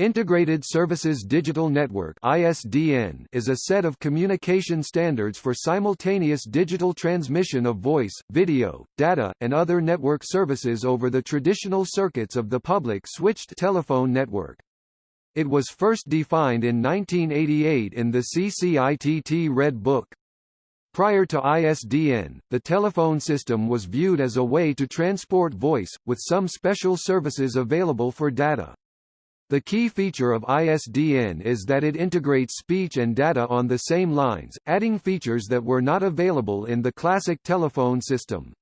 Integrated Services Digital Network (ISDN) is a set of communication standards for simultaneous digital transmission of voice, video, data, and other network services over the traditional circuits of the public switched telephone network. It was first defined in 1988 in the CCITT Red Book. Prior to ISDN, the telephone system was viewed as a way to transport voice, with some special services available for data. The key feature of ISDN is that it integrates speech and data on the same lines, adding features that were not available in the classic telephone system.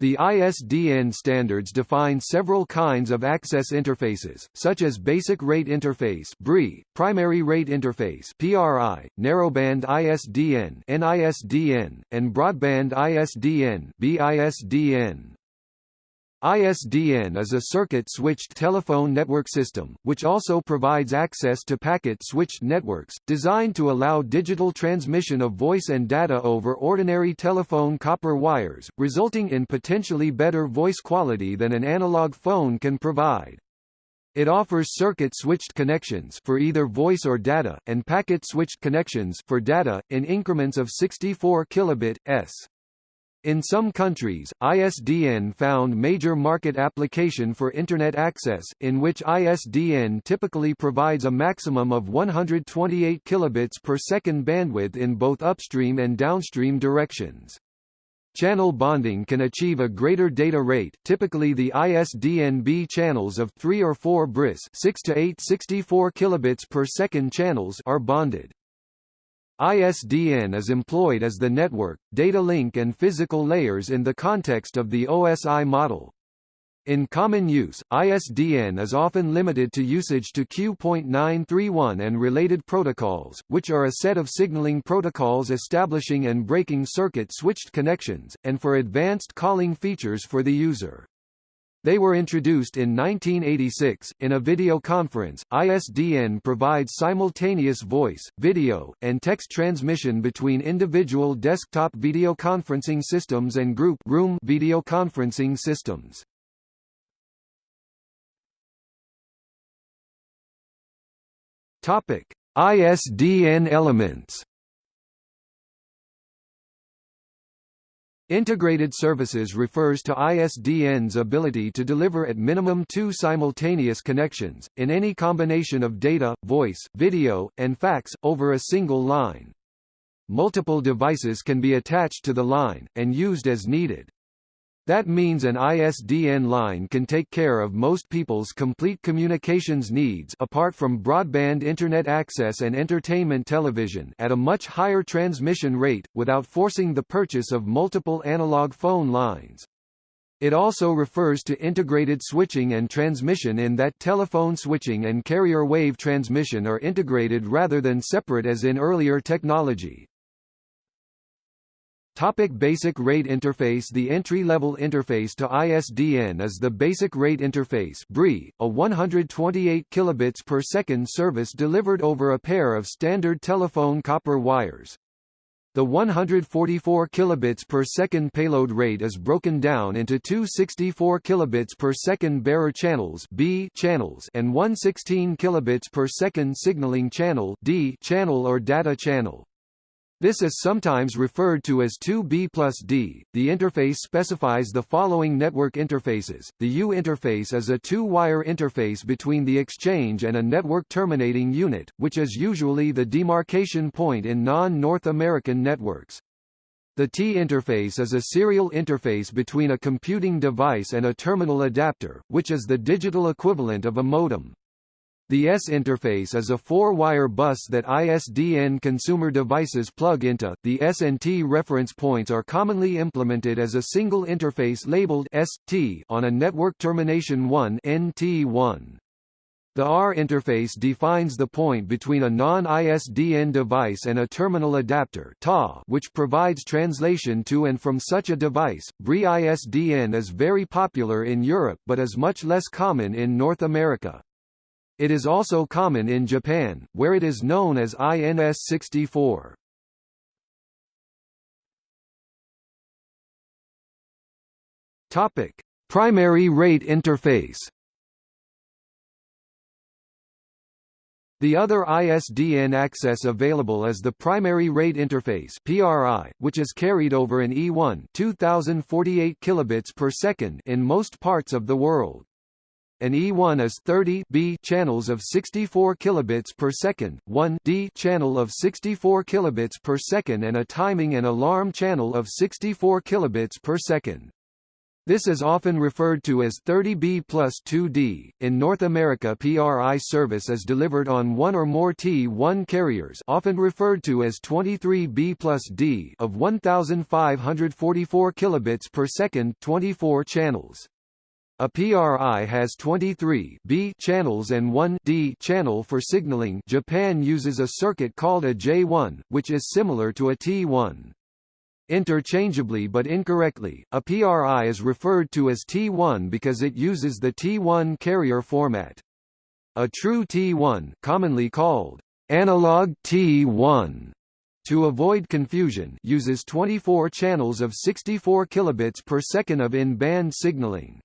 The ISDN standards define several kinds of access interfaces, such as Basic Rate Interface (BRI), Primary Rate Interface (PRI), Narrowband ISDN (NISDN), and Broadband ISDN (BISDN). ISDN is a circuit-switched telephone network system, which also provides access to packet-switched networks, designed to allow digital transmission of voice and data over ordinary telephone copper wires, resulting in potentially better voice quality than an analog phone can provide. It offers circuit-switched connections for either voice or data, and packet-switched connections for data, in increments of 64 kilobit, s. In some countries, ISDN found major market application for Internet access, in which ISDN typically provides a maximum of 128 kilobits per second bandwidth in both upstream and downstream directions. Channel bonding can achieve a greater data rate typically the ISDN-B channels of 3 or 4 BRIS 6 to 8 64 kilobits per second channels are bonded. ISDN is employed as the network, data link and physical layers in the context of the OSI model. In common use, ISDN is often limited to usage to Q.931 and related protocols, which are a set of signaling protocols establishing and breaking circuit-switched connections, and for advanced calling features for the user. They were introduced in 1986. In a video conference, ISDN provides simultaneous voice, video, and text transmission between individual desktop video conferencing systems and group room video conferencing systems. Topic: ISDN elements. Integrated Services refers to ISDN's ability to deliver at minimum two simultaneous connections, in any combination of data, voice, video, and fax, over a single line. Multiple devices can be attached to the line, and used as needed. That means an ISDN line can take care of most people's complete communications needs apart from broadband internet access and entertainment television at a much higher transmission rate, without forcing the purchase of multiple analog phone lines. It also refers to integrated switching and transmission in that telephone switching and carrier wave transmission are integrated rather than separate as in earlier technology. Topic basic rate interface The entry-level interface to ISDN is the Basic Rate Interface BRI, a 128 kilobits per second service delivered over a pair of standard telephone copper wires. The 144 kilobits per second payload rate is broken down into two 64 kilobits per second bearer channels B channels and one 16 kilobits per second signaling channel D channel or data channel. This is sometimes referred to as 2B plus D. The interface specifies the following network interfaces. The U interface is a two-wire interface between the exchange and a network terminating unit, which is usually the demarcation point in non-North American networks. The T interface is a serial interface between a computing device and a terminal adapter, which is the digital equivalent of a modem. The S interface is a four-wire bus that ISDN consumer devices plug into. The S and T reference points are commonly implemented as a single interface labeled ST on a network termination 1 NT1. The R interface defines the point between a non-ISDN device and a terminal adapter TA, which provides translation to and from such a device. BRI ISDN is very popular in Europe but is much less common in North America. It is also common in Japan, where it is known as INS-64. Topic: Primary rate interface. The other ISDN access available is the Primary Rate Interface (PRI), which is carried over an E1 2048 kilobits per second in most parts of the world. An E1 is 30 B channels of 64 kilobits per second, 1 D channel of 64 kilobits per second and a timing and alarm channel of 64 kilobits per second. This is often referred to as 30B plus 2D. In North America PRI service is delivered on one or more T1 carriers often referred to as 23B plus D of 1544 kilobits per second 24 channels. A PRI has 23 B channels and 1 D channel for signaling Japan uses a circuit called a J1, which is similar to a T1. Interchangeably but incorrectly, a PRI is referred to as T1 because it uses the T1 carrier format. A true T1 commonly called analog T1 to avoid confusion uses 24 channels of 64 kilobits per second of in-band signaling.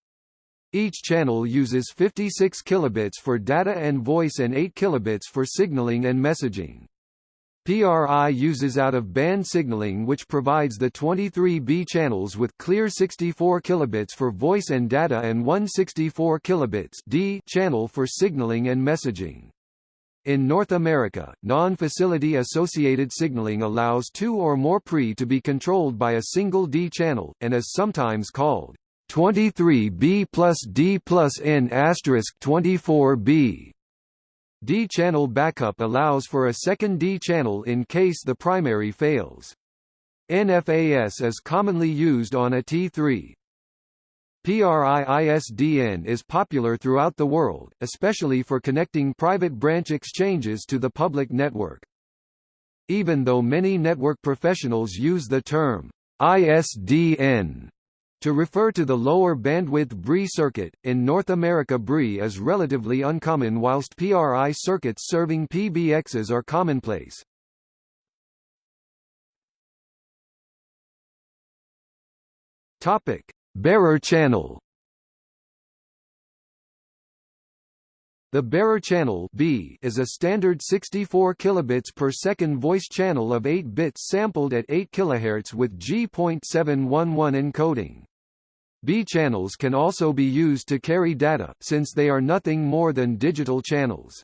Each channel uses 56 kilobits for data and voice and 8 kilobits for signaling and messaging. PRI uses out-of-band signaling which provides the 23B channels with clear 64 kilobits for voice and data and 164 kilobits D channel for signaling and messaging. In North America, non-facility associated signaling allows two or more PRI to be controlled by a single D channel, and is sometimes called 23B plus D plus N asterisk 24B. D-channel backup allows for a second D-channel in case the primary fails. NFAS is commonly used on a T3. PRI-ISDN is popular throughout the world, especially for connecting private branch exchanges to the public network. Even though many network professionals use the term ISDN to refer to the lower bandwidth BRI circuit, in North America BRI is relatively uncommon whilst PRI circuits serving PBXs are commonplace. Topic: Bearer channel. The bearer channel B is a standard 64 kilobits per second voice channel of 8 bits sampled at 8 kHz with G.711 encoding. B channels can also be used to carry data, since they are nothing more than digital channels.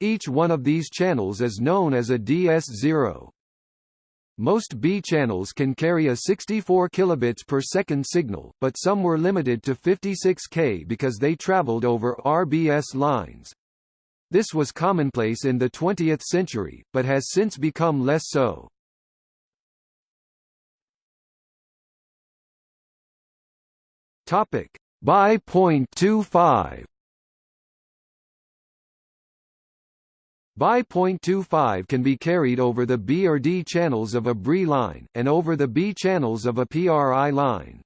Each one of these channels is known as a DS0. Most B channels can carry a 64 kilobits per second signal, but some were limited to 56K because they traveled over RBS lines. This was commonplace in the 20th century, but has since become less so. Topic X point two five. X point two five can be carried over the B or D channels of a BRI line, and over the B channels of a PRI line.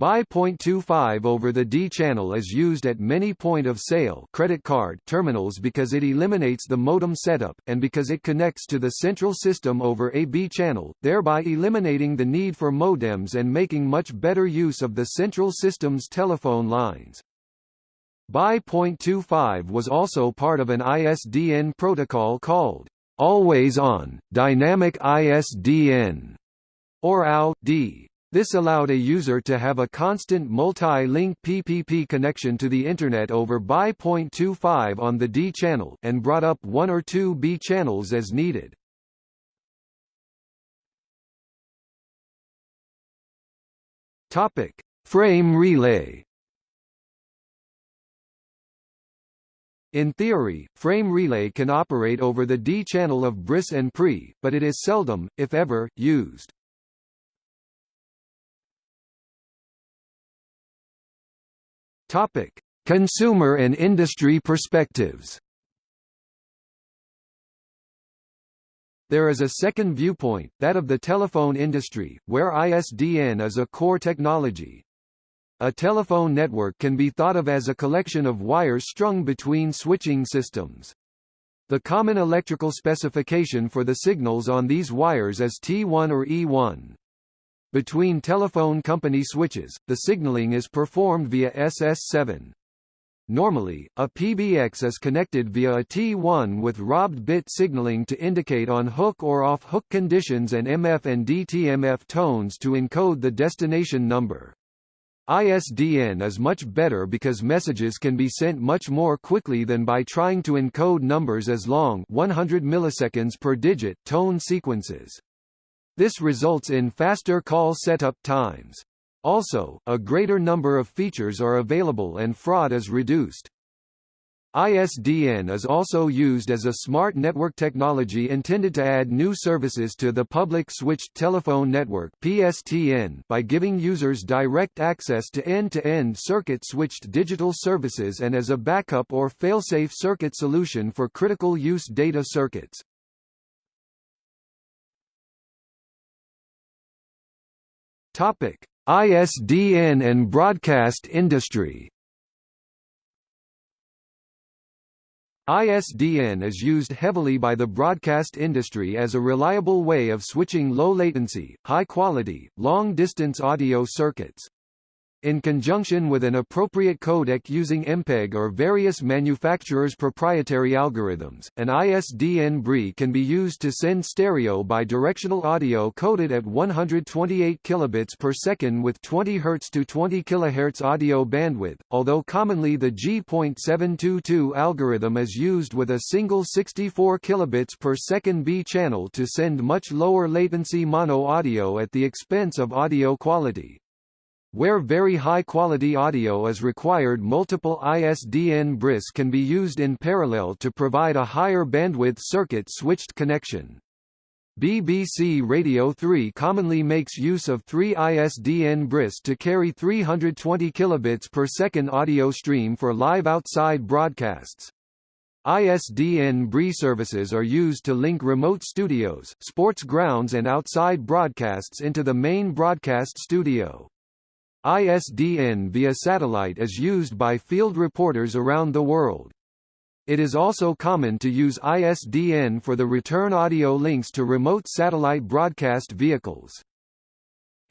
X.25 over the D channel is used at many point-of-sale credit card terminals because it eliminates the modem setup, and because it connects to the central system over a B channel, thereby eliminating the need for modems and making much better use of the central system's telephone lines. X.25 was also part of an ISDN protocol called Always On, Dynamic ISDN, or AO/DI. This allowed a user to have a constant multi-link PPP connection to the Internet over X.25 on the D channel, and brought up one or two B channels as needed. Topic: Frame relay. In theory, frame relay can operate over the D channel of BRIS and PRI, but it is seldom, if ever, used. Topic: Consumer and industry perspectives. There is a second viewpoint, that of the telephone industry, where ISDN is a core technology. A telephone network can be thought of as a collection of wires strung between switching systems. The common electrical specification for the signals on these wires is T1 or E1. Between telephone company switches, the signaling is performed via SS7. Normally, a PBX is connected via a T1 with robbed bit signaling to indicate on-hook or off-hook conditions and MF and DTMF tones to encode the destination number. ISDN is much better because messages can be sent much more quickly than by trying to encode numbers as long 100 milliseconds per digit tone sequences. This results in faster call setup times. Also, a greater number of features are available and fraud is reduced. ISDN is also used as a smart network technology intended to add new services to the Public Switched Telephone Network (PSTN) by giving users direct access to end-to-end circuit-switched digital services and as a backup or failsafe circuit solution for critical use data circuits. Topic: ISDN and broadcast industry ISDN is used heavily by the broadcast industry as a reliable way of switching low-latency, high-quality, long-distance audio circuits. In conjunction with an appropriate codec using MPEG or various manufacturers' proprietary algorithms, an ISDN BRI can be used to send stereo bidirectional audio coded at 128 kilobits per second with 20 Hz to 20 kHz audio bandwidth, although commonly the G.722 algorithm is used with a single 64 kilobits per second B channel to send much lower latency mono audio at the expense of audio quality. Where very high-quality audio is required multiple ISDN BRIS can be used in parallel to provide a higher bandwidth circuit-switched connection. BBC Radio 3 commonly makes use of three ISDN BRIS to carry 320 kilobits per second audio stream for live outside broadcasts. ISDN BRI services are used to link remote studios, sports grounds and outside broadcasts into the main broadcast studio. ISDN via satellite is used by field reporters around the world. It is also common to use ISDN for the return audio links to remote satellite broadcast vehicles.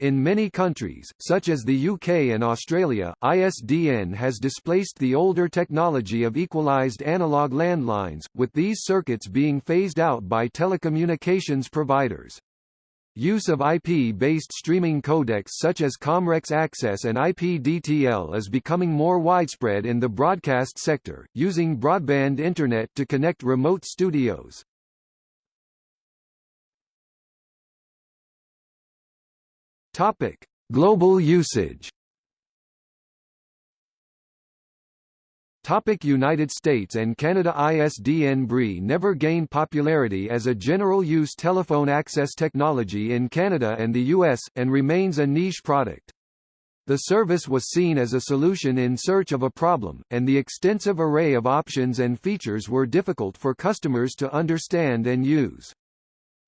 In many countries, such as the UK and Australia, ISDN has displaced the older technology of equalized analog landlines, with these circuits being phased out by telecommunications providers. Use of IP-based streaming codecs such as Comrex Access and IPDTL is becoming more widespread in the broadcast sector, using broadband internet to connect remote studios. Topic: Global usage. Topic United States and Canada ISDN BRI never gained popularity as a general-use telephone access technology in Canada and the US, and remains a niche product. The service was seen as a solution in search of a problem, and the extensive array of options and features were difficult for customers to understand and use.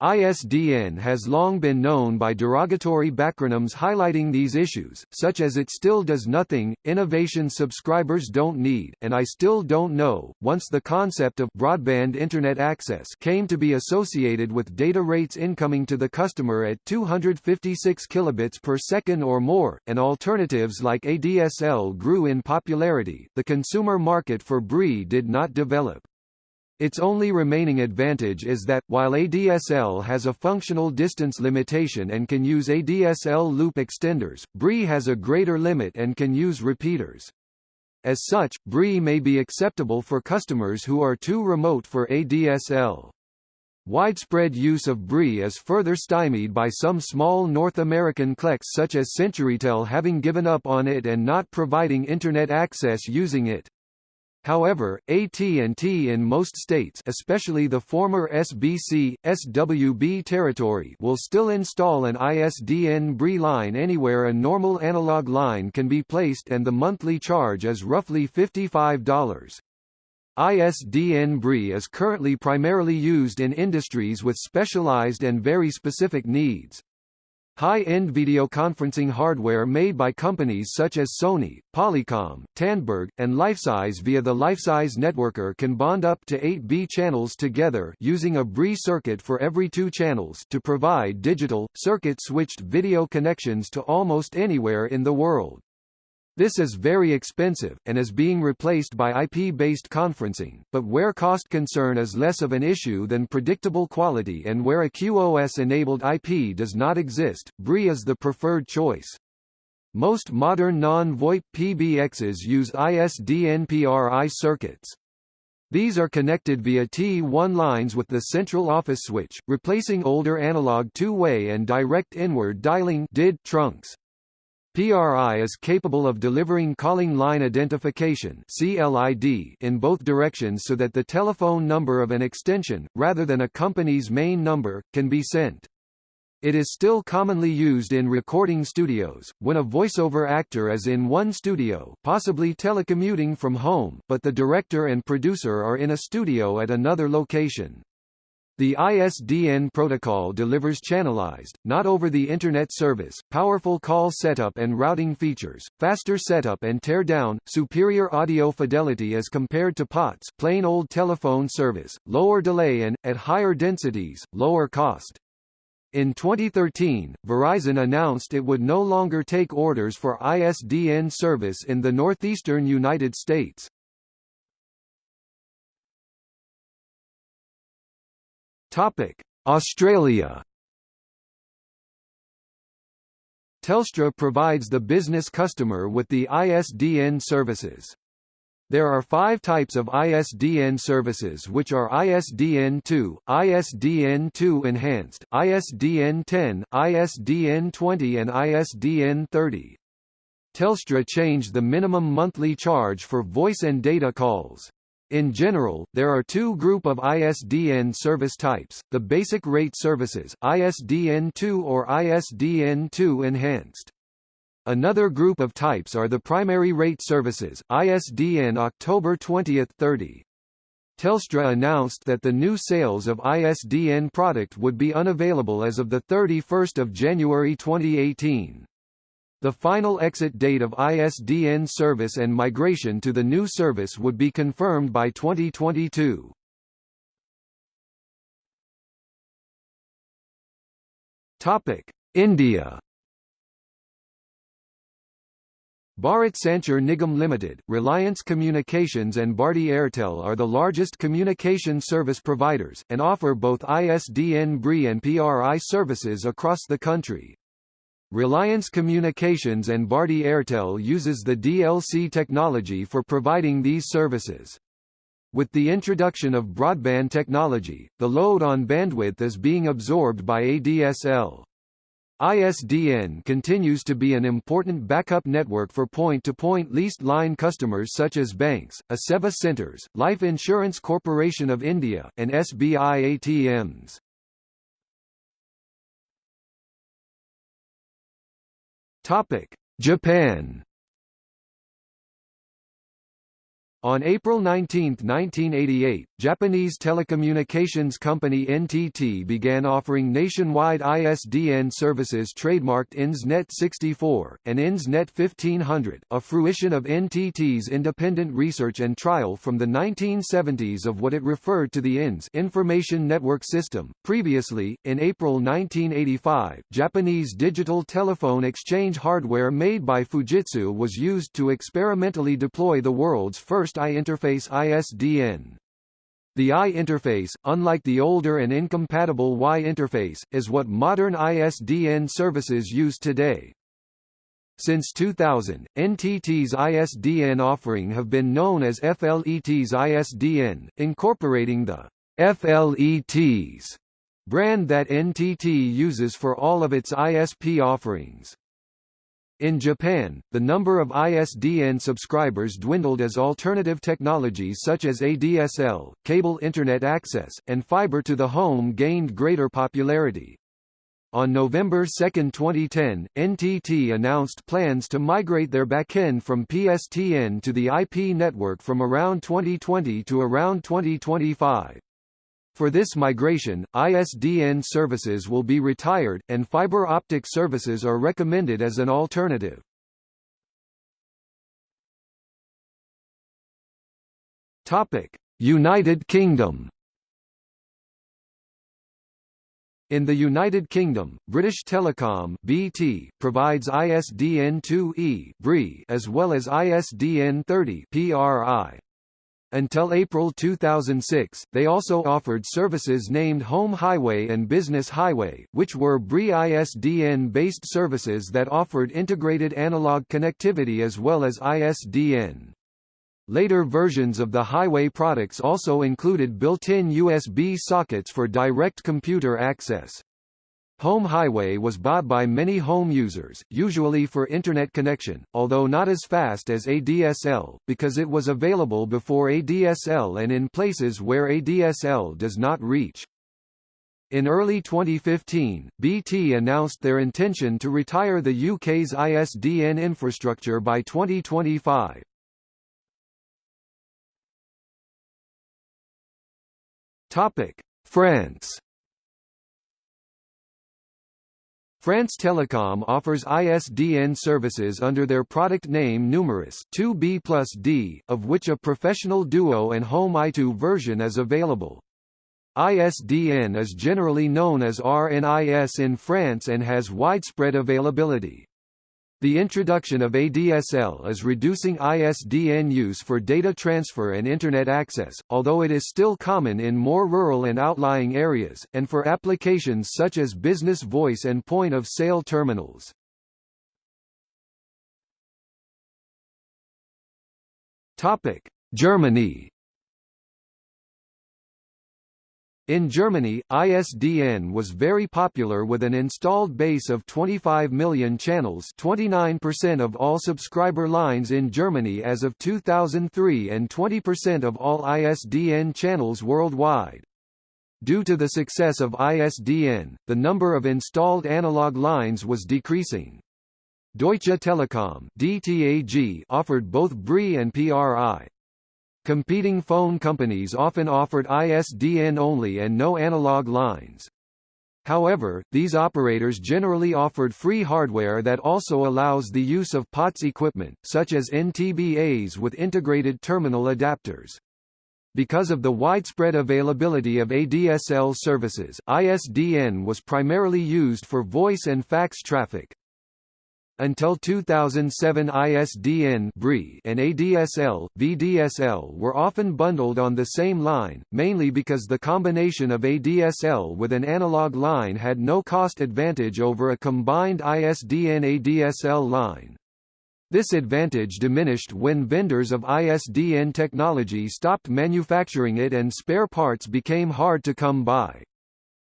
ISDN has long been known by derogatory backronyms highlighting these issues, such as It Still Does Nothing, Innovation Subscribers Don't Need, and I Still Don't Know. Once the concept of broadband Internet access came to be associated with data rates incoming to the customer at 256 kilobits per second or more, and alternatives like ADSL grew in popularity, the consumer market for BRI did not develop. Its only remaining advantage is that, while ADSL has a functional distance limitation and can use ADSL loop extenders, BRI has a greater limit and can use repeaters. As such, BRI may be acceptable for customers who are too remote for ADSL. Widespread use of BRI is further stymied by some small North American CLECs such as CenturyTel having given up on it and not providing Internet access using it. However, AT&T in most states especially the former SBC, SWB territory will still install an ISDN BRI line anywhere a normal analog line can be placed and the monthly charge is roughly $55. ISDN BRI is currently primarily used in industries with specialized and very specific needs. High-end videoconferencing hardware made by companies such as Sony, Polycom, Tandberg, and Lifesize via the Lifesize networker can bond up to 8 B channels together using a BRI circuit for every two channels to provide digital, circuit-switched video connections to almost anywhere in the world. This is very expensive, and is being replaced by IP-based conferencing, but where cost concern is less of an issue than predictable quality and where a QoS-enabled IP does not exist, BRI is the preferred choice. Most modern non-VoIP PBXs use ISDN-PRI circuits. These are connected via T1 lines with the central office switch, replacing older analog two-way and direct inward dialing DID trunks. PRI is capable of delivering calling line identification CLID in both directions so that the telephone number of an extension, rather than a company's main number, can be sent. It is still commonly used in recording studios, when a voiceover actor is in one studio possibly telecommuting from home, but the director and producer are in a studio at another location. The ISDN protocol delivers channelized, not over the Internet service, powerful call setup and routing features, faster setup and teardown, superior audio fidelity as compared to POTS plain old telephone service, lower delay and, at higher densities, lower cost. In 2013, Verizon announced it would no longer take orders for ISDN service in the northeastern United States. Topic: Australia. Telstra provides the business customer with the ISDN services. There are five types of ISDN services which are ISDN2, ISDN2 Enhanced, ISDN10, ISDN20 and ISDN30. Telstra changed the minimum monthly charge for voice and data calls. In general, there are two group of ISDN service types, the basic rate services ISDN2 or ISDN2 enhanced. Another group of types are the primary rate services ISDN October 20, 30. Telstra announced that the new sales of ISDN product would be unavailable as of 31 January 2018. The final exit date of ISDN service and migration to the new service would be confirmed by 2022. Topic: India Bharat Sanchar Nigam Limited, Reliance Communications and Bharti Airtel are the largest communication service providers, and offer both ISDN BRI and PRI services across the country. Reliance Communications and Bharti Airtel uses the DLC technology for providing these services. With the introduction of broadband technology, the load on bandwidth is being absorbed by ADSL. ISDN continues to be an important backup network for point-to-point -point leased line customers such as banks, e-Seva Centres, Life Insurance Corporation of India, and SBI ATMs. Topic: Japan. On April 19, 1988, Japanese telecommunications company NTT began offering nationwide ISDN services trademarked INSNet 64, and INSNet 1500, a fruition of NTT's independent research and trial from the 1970s of what it referred to the INS Information Network System. Previously, in April 1985, Japanese digital telephone exchange hardware made by Fujitsu was used to experimentally deploy the world's first I-interface ISDN. The I interface, unlike the older and incompatible Y interface, is what modern ISDN services use today. Since 2000, NTT's ISDN offering have been known as FLET's ISDN, incorporating the FLET's brand that NTT uses for all of its ISP offerings. In Japan, the number of ISDN subscribers dwindled as alternative technologies such as ADSL, cable Internet access, and fiber to the home gained greater popularity. On November 2, 2010, NTT announced plans to migrate their backend from PSTN to the IP network from around 2020 to around 2025. For this migration, ISDN services will be retired, and fiber optic services are recommended as an alternative. United Kingdom In the United Kingdom, British Telecom (BT) provides ISDN2E (BRI) as well as ISDN30 (PRI). Until April 2006, they also offered services named Home Highway and Business Highway, which were BRI ISDN-based services that offered integrated analog connectivity as well as ISDN. Later versions of the Highway products also included built-in USB sockets for direct computer access. Home Highway was bought by many home users, usually for Internet connection, although not as fast as ADSL, because it was available before ADSL and in places where ADSL does not reach. In early 2015, BT announced their intention to retire the UK's ISDN infrastructure by 2025. France France Telecom offers ISDN services under their product name Numeris 2B plus D, of which a professional duo and home I2 version is available. ISDN is generally known as RNIS in France and has widespread availability. The introduction of ADSL is reducing ISDN use for data transfer and Internet access, although it is still common in more rural and outlying areas, and for applications such as business voice and point-of-sale terminals. Germany In Germany, ISDN was very popular with an installed base of 25 million channels 29% of all subscriber lines in Germany as of 2003 and 20% of all ISDN channels worldwide. Due to the success of ISDN, the number of installed analog lines was decreasing. Deutsche Telekom DTAG offered both BRI and PRI, Competing phone companies often offered ISDN only and no analog lines. However, these operators generally offered free hardware that also allows the use of POTS equipment, such as NTBAs with integrated terminal adapters. Because of the widespread availability of ADSL services, ISDN was primarily used for voice and fax traffic. Until 2007 ISDN and ADSL, VDSL were often bundled on the same line, mainly because the combination of ADSL with an analog line had no cost advantage over a combined ISDN-ADSL line. This advantage diminished when vendors of ISDN technology stopped manufacturing it and spare parts became hard to come by.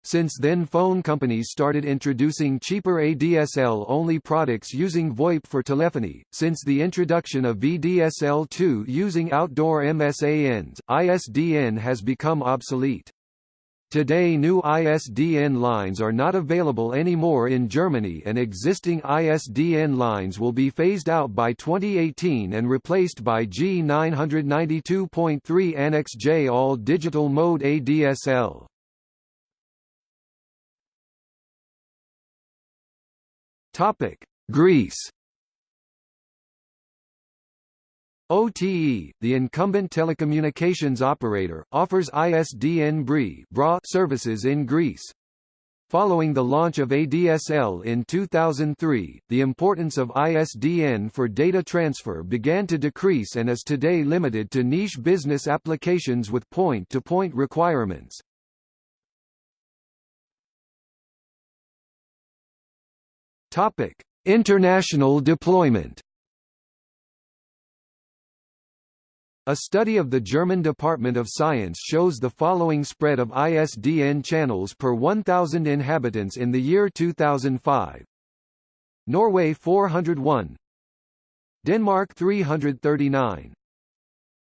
Since then phone companies started introducing cheaper ADSL-only products using VoIP for telephony. Since the introduction of VDSL2 using outdoor MSANs, ISDN has become obsolete. Today new ISDN lines are not available anymore in Germany and existing ISDN lines will be phased out by 2018 and replaced by G992.3 Annex J all-digital mode ADSL. Topic: Greece. OTE, the incumbent telecommunications operator, offers ISDN BRI services in Greece. Following the launch of ADSL in 2003, the importance of ISDN for data transfer began to decrease and is today limited to niche business applications with point-to-point -point requirements. Topic: International deployment. A study of the German Department of Science shows the following spread of ISDN channels per 1,000 inhabitants in the year 2005. Norway 401 Denmark 339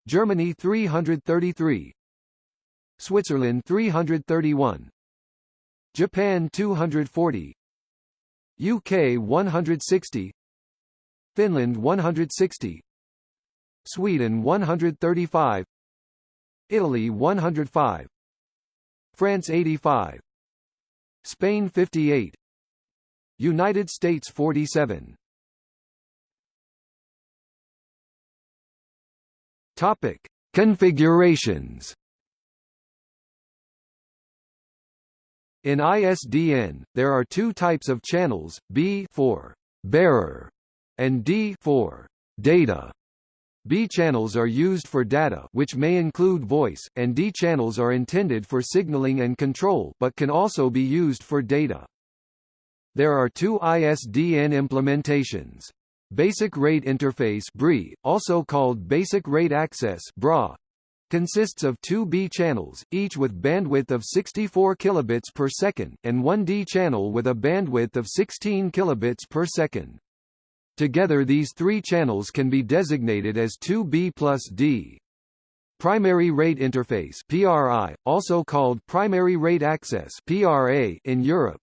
Germany 333 Switzerland 331 Japan 240 UK 160 Finland 160 Sweden 135 Italy 105 France 85 Spain 58 United States 47 Topic Configurations In ISDN, there are two types of channels, B for bearer and D for data. B channels are used for data which may include voice, and D channels are intended for signaling and control but can also be used for data. There are two ISDN implementations. Basic Rate Interface BRI, also called Basic Rate Access BRA, consists of two B channels, each with bandwidth of 64 kilobits per second, and one D channel with a bandwidth of 16 kilobits per second. Together these three channels can be designated as 2B plus D. Primary Rate Interface PRI, also called Primary Rate Access PRA in Europe,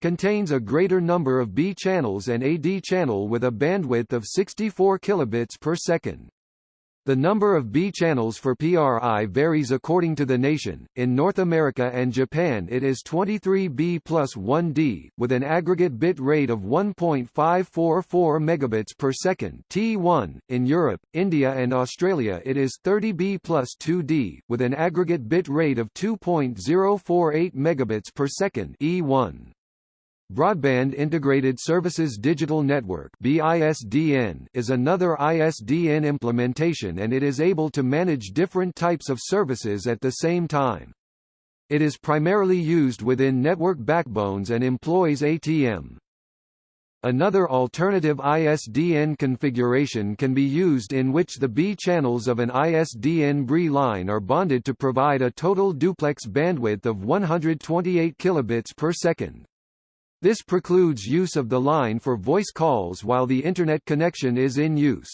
contains a greater number of B channels and a D channel with a bandwidth of 64 kilobits per second. The number of B channels for PRI varies according to the nation. In North America and Japan it is 23B plus 1D, with an aggregate bit rate of 1.544 megabits per second T1. In Europe, India and Australia it is 30B plus 2D, with an aggregate bit rate of 2.048 megabits per second E1. Broadband Integrated Services Digital Network BISDN is another ISDN implementation and it is able to manage different types of services at the same time. It is primarily used within network backbones and employs ATM. Another alternative ISDN configuration can be used in which the B channels of an ISDN BRI line are bonded to provide a total duplex bandwidth of 128 kilobits per second. This precludes use of the line for voice calls while the Internet connection is in use.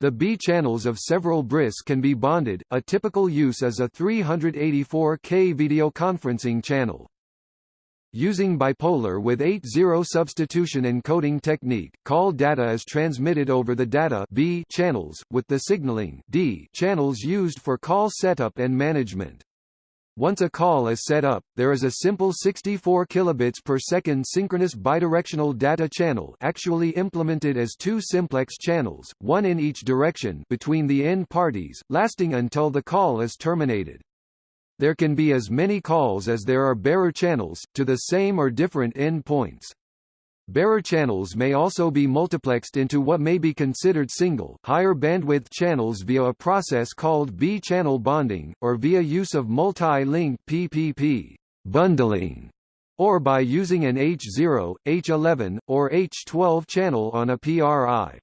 The B channels of several BRIS can be bonded, a typical use is a 384K videoconferencing channel. Using bipolar with 8-0 substitution encoding technique, call data is transmitted over the data B channels, with the signaling D channels used for call setup and management. Once a call is set up, there is a simple 64 kilobits per second synchronous bidirectional data channel actually implemented as two simplex channels, one in each direction between the end parties, lasting until the call is terminated. There can be as many calls as there are bearer channels, to the same or different end points. Bearer channels may also be multiplexed into what may be considered single, higher bandwidth channels via a process called B-channel bonding, or via use of multi-link PPP bundling, or by using an H0, H11, or H12 channel on a PRI.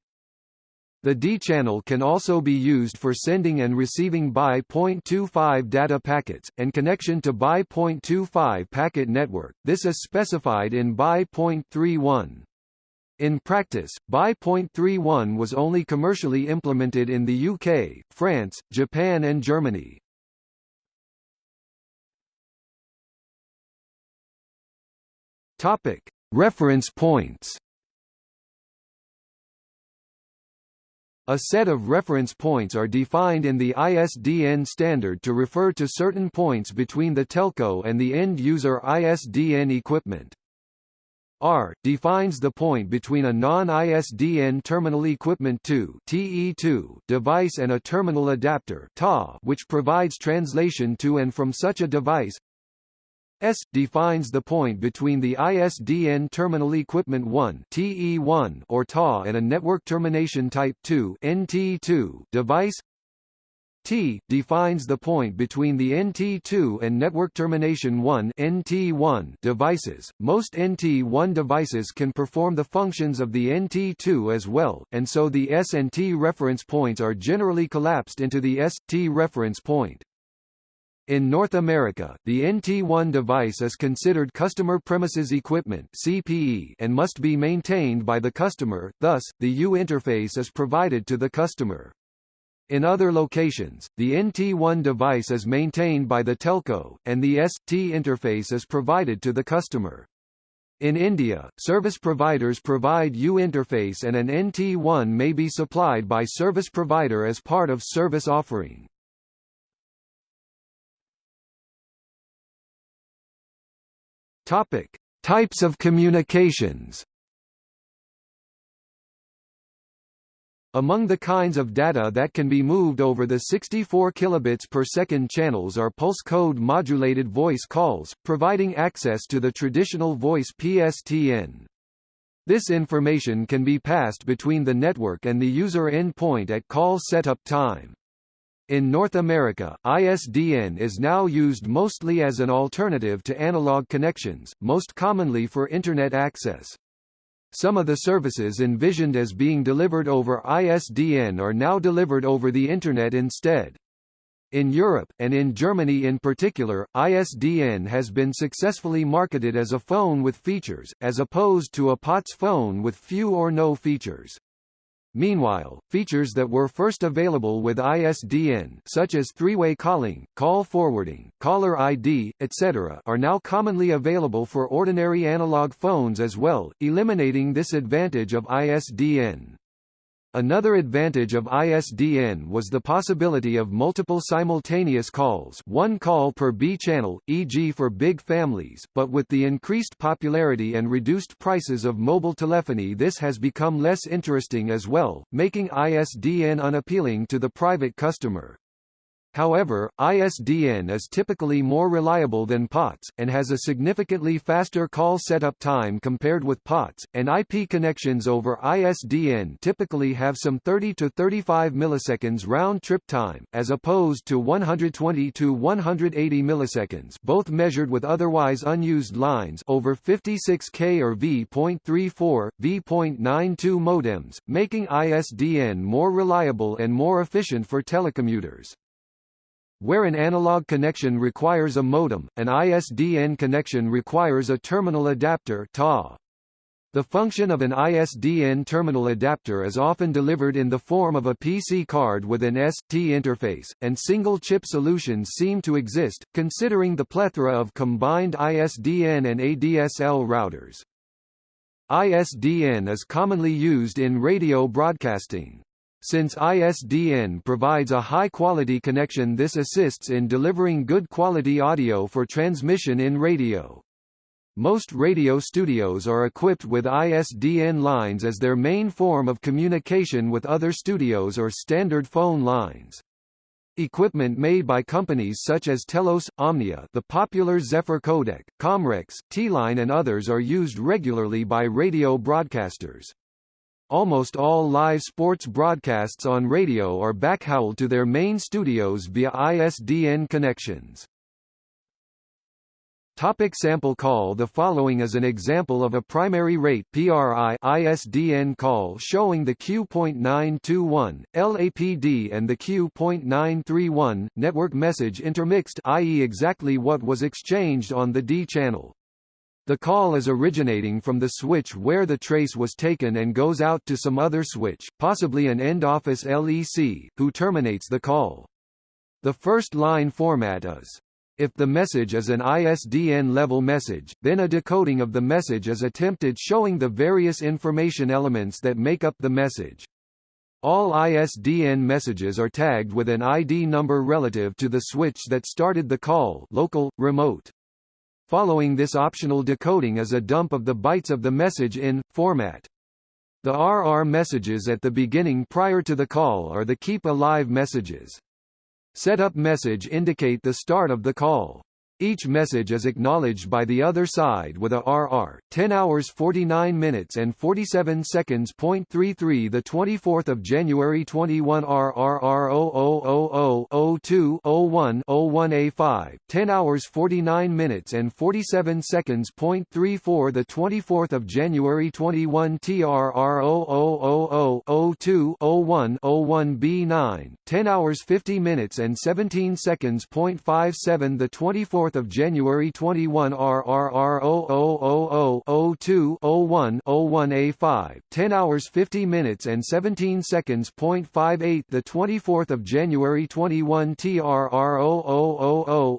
The D-channel can also be used for sending and receiving X.25 data packets, and connection to X.25 packet network, this is specified in X.31. In practice, X.31 was only commercially implemented in the UK, France, Japan and Germany. Reference points A set of reference points are defined in the ISDN standard to refer to certain points between the telco and the end-user ISDN equipment. R defines the point between a non-ISDN terminal equipment 2 TE2 device and a terminal adapter which provides translation to and from such a device. S defines the point between the ISDN terminal equipment 1 TE1 or TA and a network termination type 2 NT2 device. T defines the point between the NT2 and network termination 1 NT1 devices. Most NT1 devices can perform the functions of the NT2 as well, and so the S and T reference points are generally collapsed into the S-T reference point. In North America, the NT1 device is considered customer premises equipment (CPE) and must be maintained by the customer. Thus, the U interface is provided to the customer. In other locations, the NT1 device is maintained by the telco, and the ST interface is provided to the customer. In India, service providers provide U interface and an NT1 may be supplied by service provider as part of service offering. Topic: Types of communications. Among the kinds of data that can be moved over the 64 kilobits per second channels are pulse code modulated voice calls, providing access to the traditional voice PSTN. This information can be passed between the network and the user endpoint at call setup time. In North America, ISDN is now used mostly as an alternative to analog connections, most commonly for Internet access. Some of the services envisioned as being delivered over ISDN are now delivered over the Internet instead. In Europe, and in Germany in particular, ISDN has been successfully marketed as a phone with features, as opposed to a POTS phone with few or no features. Meanwhile, features that were first available with ISDN such as three-way calling, call forwarding, caller ID, etc. are now commonly available for ordinary analog phones as well, eliminating this advantage of ISDN. Another advantage of ISDN was the possibility of multiple simultaneous calls one call per B channel, e.g. for big families, but with the increased popularity and reduced prices of mobile telephony this has become less interesting as well, making ISDN unappealing to the private customer. However, ISDN is typically more reliable than POTS, and has a significantly faster call setup time compared with POTS, and IP connections over ISDN typically have some 30 to 35 milliseconds round-trip time, as opposed to 120 to 180 milliseconds both measured with otherwise unused lines over 56K or V.34, V.92 modems, making ISDN more reliable and more efficient for telecommuters. Where an analog connection requires a modem, an ISDN connection requires a terminal adapter TAA. The function of an ISDN terminal adapter is often delivered in the form of a PC card with an ST interface, and single-chip solutions seem to exist, considering the plethora of combined ISDN and ADSL routers. ISDN is commonly used in radio broadcasting. Since ISDN provides a high-quality connection this assists in delivering good quality audio for transmission in radio. Most radio studios are equipped with ISDN lines as their main form of communication with other studios or standard phone lines. Equipment made by companies such as Telos, Omnia the popular Zephyr codec, Comrex, Tieline and others are used regularly by radio broadcasters. Almost all live sports broadcasts on radio are backhauled to their main studios via ISDN connections. Topic sample call The following is an example of a primary rate PRI ISDN call showing the Q.921, LAPD and the Q.931, network message intermixed i.e. exactly what was exchanged on the D channel. The call is originating from the switch where the trace was taken and goes out to some other switch, possibly an end-office LEC, who terminates the call. The first line format is if the message is an ISDN-level message, then a decoding of the message is attempted showing the various information elements that make up the message. All ISDN messages are tagged with an ID number relative to the switch that started the call local, remote. Following this optional decoding is a dump of the bytes of the message in, format. The RR messages at the beginning prior to the call are the keep alive messages. Setup message indicate the start of the call. Each message is acknowledged by the other side with a RR 10 hours 49 minutes and 47 seconds. 33 the 24th of January 21 RRR 0000 01 01A5 10 hours 49 minutes and 47 seconds. 34 the 24th of January 21 TRR 0000 02 01 01B9 10 hours 50 minutes and 17 seconds. 57 the 24th 4th of January 21 RRR 0000 01 01A5 10 hours 50 minutes and 17 seconds. 58 the 24th of January 21 TRR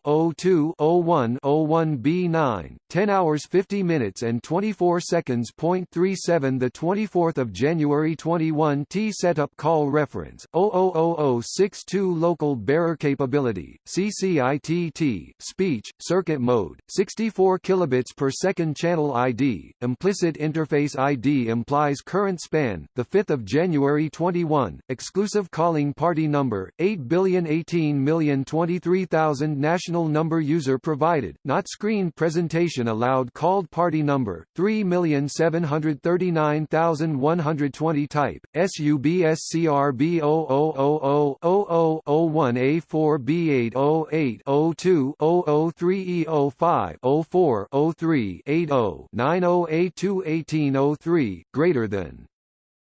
0000 02 01 01B9 10 hours 50 minutes and 24 seconds. 37 the 24th of January 21 T setup call reference 000062 local bearer capability CCITT speech circuit mode, 64 kilobits per second channel ID, implicit interface ID implies current span, the 5th of January 21, exclusive calling party number 8,018,023,000 national number user provided, not screen presentation allowed. Called party number 3,739,120 type, SUBSCRB000000001A4B80802 03E05 04 03 80 90A2 1803, greater than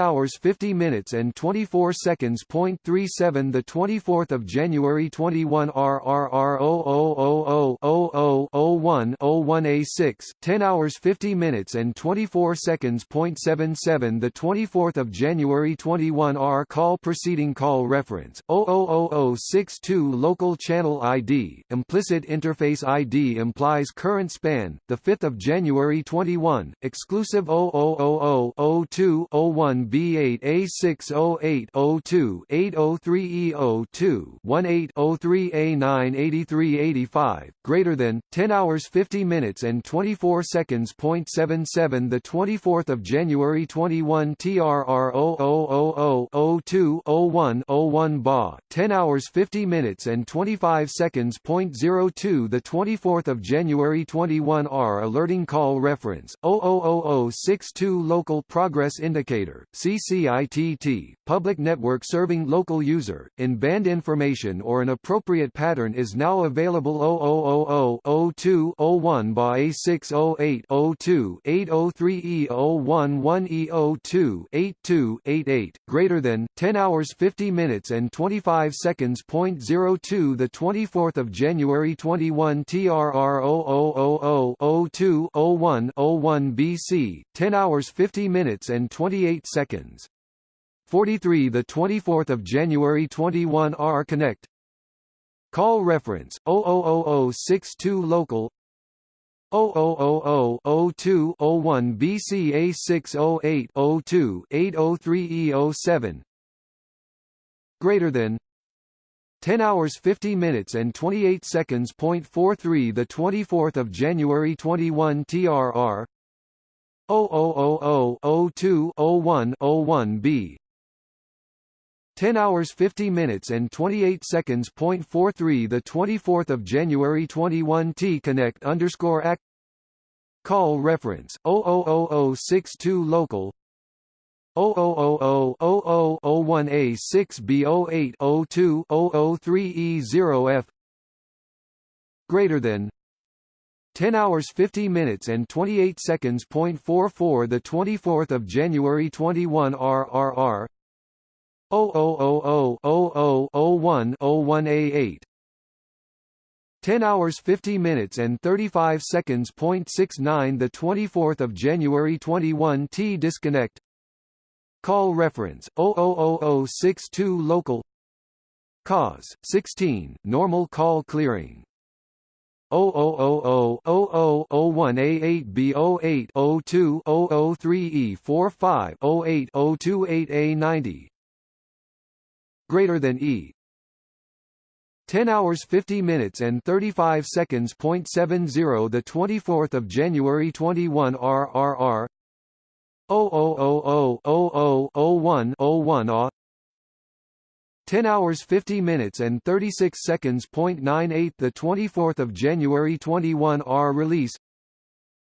hours 50 minutes and 24 seconds. Point three seven the 24th of January 21 RRR 0000001 A6 10 hours 50 minutes and 24 seconds. Point seven seven the 24th of January 21 R call preceding call reference 00062 local channel ID implicit interface ID implies current span the 5th of January 21 exclusive 00000201B8 A60802 803E02 1803A98385 greater than 10 hours 50 minutes and 24 seconds. Point seven seven the 24th of January 21 TRR 00002 01 01 BA 10 hours 50 minutes and 25 seconds. Point zero two the 24th of January 21 R alerting call reference 00062 local progress indicator CCITT public network serving local user in band information or an appropriate pattern is now available 00002 01 BA A608 02 803 E011 E02 8288 greater than 10 hours 50 minutes and 25 seconds. Point zero two the 24th of January 21 TRR 00002 01 01 BC 10 hours 50 minutes and 28 seconds 43 the 24th of January 21 R Connect. Call reference 00062 local. 0000201 BCA 608 02 803 E07 greater than 10 hours 50 minutes and 28 seconds. Point 43 the 24th of January 21 TRR 000020101B 10 hours 50 minutes and 28 seconds. Point 43 the 24th of January 21 T Connect underscore act Call reference 00062 local 0000001A6B0802-003E0F greater than 10 hours 50 minutes and 28 seconds. Point 44 the 24th of January 21 RRR 000000101A8 10 hours 50 minutes and 35 seconds. Point 69 the 24th of January 21 T disconnect. Call reference. 00062 local. Cause. 16 normal call clearing 0000001A8B08 greater than E 10 hours 50 minutes and 35 seconds. Point seven zero the 24th of January 21 RRR 000000101 A ah. 10 hours 50 minutes and 36 seconds. Point nine eight the 24th of January 21 R release.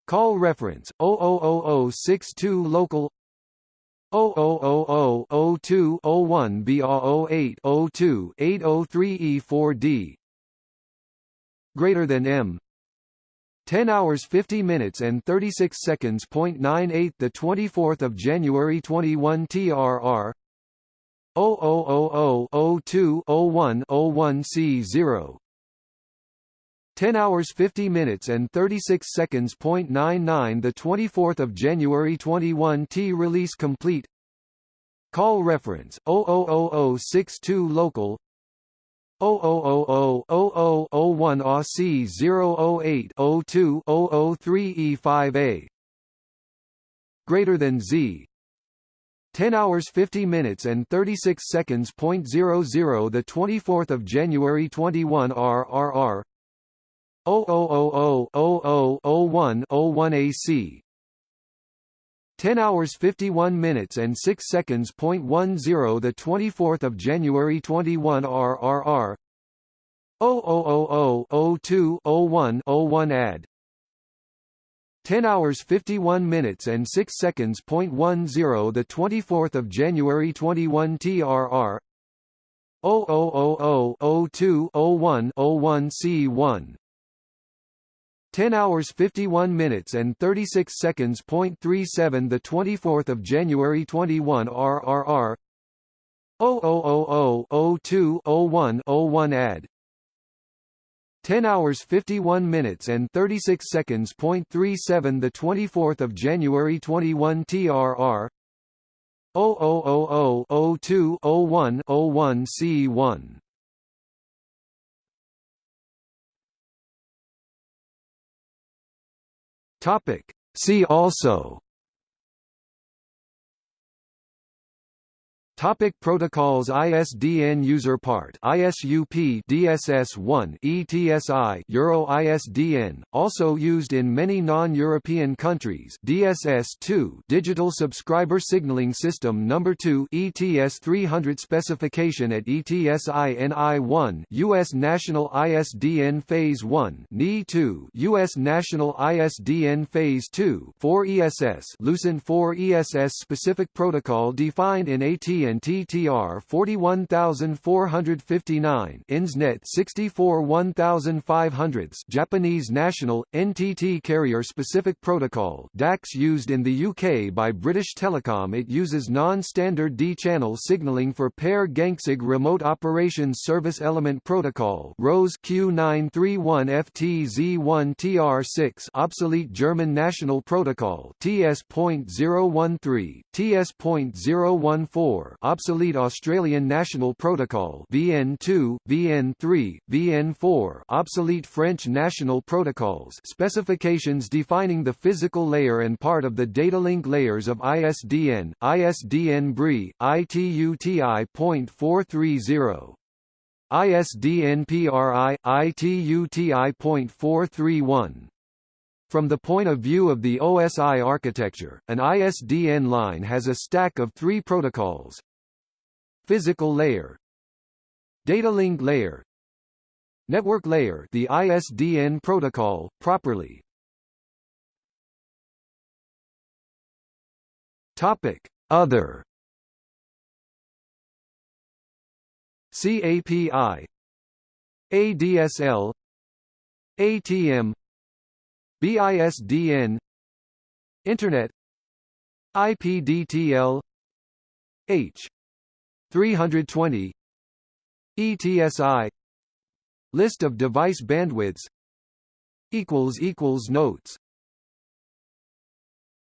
Call reference 00062 local. 0000201 BA08 02 803 E4D greater than M. 10 hours 50 minutes and 36 seconds. Point nine eight the 24th of January 21 TRR 000020101 C0 10 hours 50 minutes and 36 seconds. 99 The 24th of January 21 T release complete. Call reference 00062 local 00000001 AUC 008 02 003 E5A greater than Z 10 hours 50 minutes and 36 seconds. 00 the 24th of January 21 RRR 000000101 AC 10 hours 51 minutes and 6 seconds. 10 the 24th of January 21 RRR 000020101 AD 10 hours 51 minutes and 6 seconds. 10 the 24th of January 21 TRR 000020101 C1 10 hours 51 minutes and 36 seconds. 37 the 24th of January 21 RRR 000020101 AD 10 hours 51 minutes and 36 seconds. 37 the 24th of January 21 TRR 000020101 C1 Topic. See also Topic protocols ISDN user part ISUP DSS1 ETSI Euro ISDN also used in many non-European countries DSS2 Digital Subscriber Signaling System number 2 ETS 300 specification at ETSI NI1 US National ISDN Phase 1 NI2 US National ISDN Phase 2 4 ESS Lucent 4 ESS specific protocol defined in AT and TTR 41459 INSNET 64 1500 Japanese National, NTT Carrier Specific Protocol DACS used in the UK by British Telecom. It uses non-standard D-channel signaling for pair gain QSIG Remote Operations Service Element Protocol ROSE Q931FTZ1TR6 obsolete German National Protocol TS.013, TS.014 obsolete Australian National Protocol VN2, VN3, VN4 obsolete French National Protocols specifications defining the physical layer and part of the data link layers of ISDN, ISDN BRI, ITUTI.430 ISDN PRI, ITUTI.431 from the point of view of the OSI architecture, an ISDN line has a stack of three protocols, Physical layer Data link layer Network layer the ISDN protocol, properly. Topic. Other. CAPI ADSL ATM BISDN Internet. IPDTL H 320 ETSI List of device bandwidths. Equals equals notes